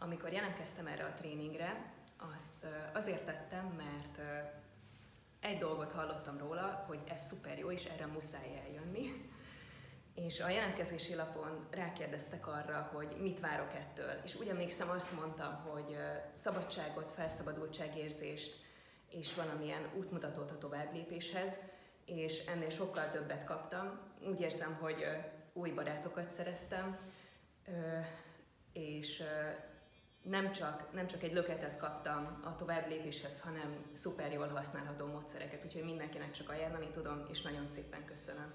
Amikor jelentkeztem erre a tréningre, azt azért tettem, mert egy dolgot hallottam róla, hogy ez szuper jó, és erre muszáj eljönni. És a jelentkezési lapon rákérdeztek arra, hogy mit várok ettől. És úgy emlékszem, azt mondtam, hogy szabadságot, felszabadultságérzést, és valamilyen útmutatót a továbblépéshez, és ennél sokkal többet kaptam. Úgy érzem, hogy új barátokat szereztem, és nem csak, nem csak egy löketet kaptam a továbblépéshez, hanem szuper jól használható módszereket, úgyhogy mindenkinek csak ajánlani tudom, és nagyon szépen köszönöm.